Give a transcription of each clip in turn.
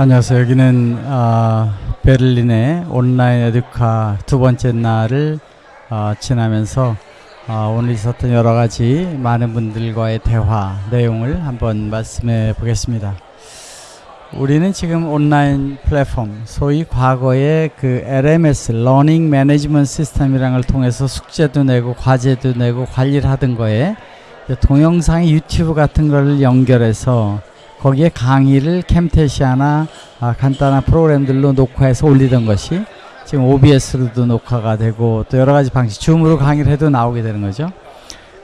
안녕하세요. 여기는 어, 베를린의 온라인 에듀카 두 번째 날을 어, 지나면서 어, 오늘 있었던 여러 가지 많은 분들과의 대화 내용을 한번 말씀해 보겠습니다. 우리는 지금 온라인 플랫폼, 소위 과거의 그 LMS, Learning Management System이라는 걸 통해서 숙제도 내고 과제도 내고 관리를 하던 거에 동영상의 유튜브 같은 걸 연결해서 거기에 강의를 캠테시아나 아, 간단한 프로그램들로 녹화해서 올리던 것이 지금 OBS로도 녹화가 되고 또 여러 가지 방식, 줌으로 강의를 해도 나오게 되는 거죠.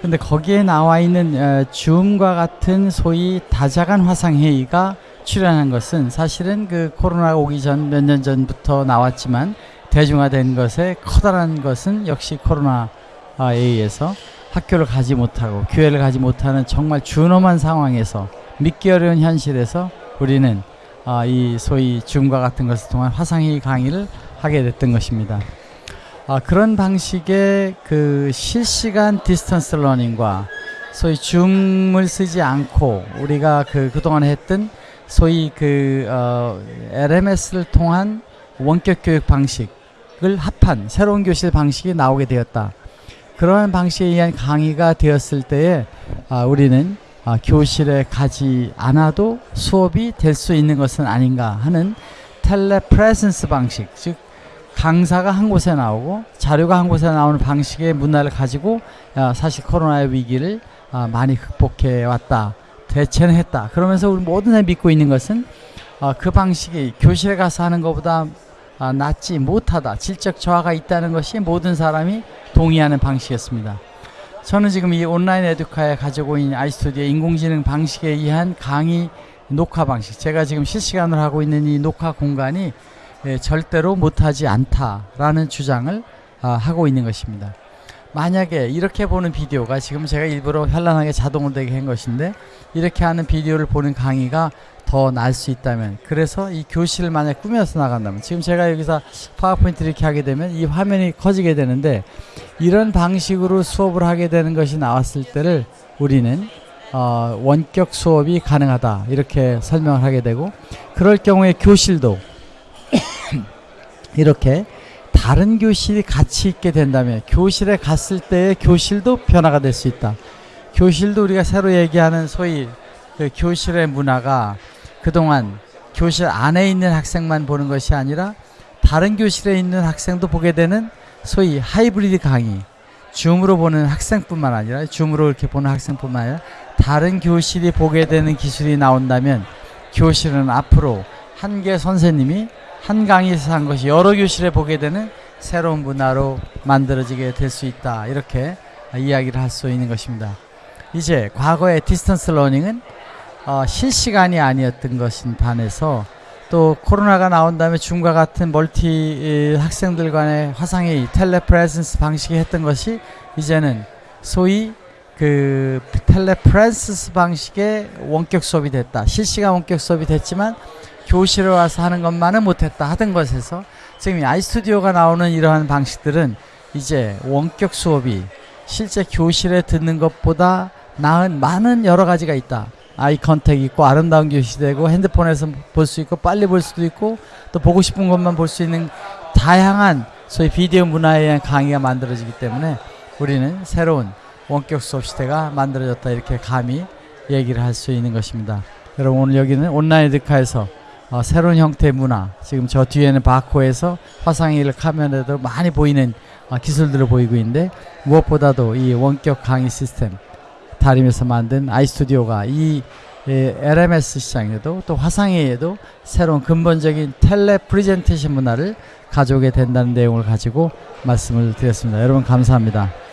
근데 거기에 나와 있는 어, 줌과 같은 소위 다자간 화상 회의가 출연한 것은 사실은 그 코로나가 오기 전 몇 년 전부터 나왔지만 대중화된 것에 커다란 것은 역시 코로나에 의해서 학교를 가지 못하고 교회를 가지 못하는 정말 준엄한 상황에서 믿기 어려운 현실에서 우리는 아, 이 소위 줌과 같은 것을 통한 화상회의 강의를 하게 됐던 것입니다. 아, 그런 방식의 그 실시간 distance learning과 소위 줌을 쓰지 않고 우리가 그 그동안 했던 소위 그 어, LMS를 통한 원격 교육 방식을 합한 새로운 교실 방식이 나오게 되었다. 그러한 방식에 의한 강의가 되었을 때에 아, 우리는 아, 교실에 가지 않아도 수업이 될 수 있는 것은 아닌가 하는 텔레프레센스 방식 즉 강사가 한 곳에 나오고 자료가 한 곳에 나오는 방식의 문화를 가지고 아, 사실 코로나의 위기를 아, 많이 극복해 왔다 대체는 했다. 그러면서 우리 모든 사람이 믿고 있는 것은 아, 그 방식이 교실에 가서 하는 것보다 아, 낫지 못하다 질적 저하가 있다는 것이 모든 사람이 동의하는 방식이었습니다 저는 지금 이 온라인 에듀카에 가지고 있는 아이스토디의 인공지능 방식에 의한 강의 녹화 방식 제가 지금 실시간으로 하고 있는 이 녹화 공간이 예, 절대로 못하지 않다라는 주장을 아, 하고 있는 것입니다. 만약에 이렇게 보는 비디오가 지금 제가 일부러 현란하게 자동으로 되게 한 것인데 이렇게 하는 비디오를 보는 강의가 더 나을 수 있다면 그래서 이 교실을 만약 꾸며서 나간다면 지금 제가 여기서 파워포인트 이렇게 하게 되면 이 화면이 커지게 되는데 이런 방식으로 수업을 하게 되는 것이 나왔을 때를 우리는 어, 원격 수업이 가능하다 이렇게 설명을 하게 되고 그럴 경우에 교실도 이렇게 다른 교실이 같이 있게 된다면 교실에 갔을 때의 교실도 변화가 될 수 있다. 교실도 우리가 새로 얘기하는 소위 그 교실의 문화가 그동안 교실 안에 있는 학생만 보는 것이 아니라 다른 교실에 있는 학생도 보게 되는 소위 하이브리드 강의. 줌으로 보는 학생뿐만 아니라 줌으로 이렇게 보는 학생뿐만 아니라 다른 교실이 보게 되는 기술이 나온다면 교실은 앞으로 한 개 선생님이 한 강의에서 한 것이 여러 교실에 보게 되는 새로운 문화로 만들어지게 될 수 있다. 이렇게 이야기를 할 수 있는 것입니다. 이제 과거의 distance learning은 어, 실시간이 아니었던 것인 반해서 또 코로나가 나온 다음에 줌과 같은 멀티 학생들 간의 화상회의 telepresence 방식이 했던 것이 이제는 소위 그 telepresence 방식의 원격 수업이 됐다. 실시간 원격 수업이 됐지만 교실에 와서 하는 것만은 못했다 하던 것에서 지금 아이스튜디오가 나오는 이러한 방식들은 이제 원격 수업이 실제 교실에 듣는 것보다 나은 많은 여러 가지가 있다 아이 컨택 있고 아름다운 교실이 되고 핸드폰에서 볼 수 있고 빨리 볼 수도 있고 또 보고 싶은 것만 볼 수 있는 다양한 소위 비디오 문화에 의한 강의가 만들어지기 때문에 우리는 새로운 원격 수업 시대가 만들어졌다 이렇게 감히 얘기를 할 수 있는 것입니다. 여러분 오늘 여기는 Online Educa에서 어, 새로운 형태의 문화 지금 저 뒤에는 Barco에서 화상회의를 카메라도 많이 보이는 어, 기술들을 보이고 있는데 무엇보다도 이 원격 강의 시스템 다림에서 만든 iStudio가 이 예, LMS 시장에도 또 화상회의에도 새로운 근본적인 tele presentation 문화를 가져오게 된다는 내용을 가지고 말씀을 드렸습니다. 여러분 감사합니다.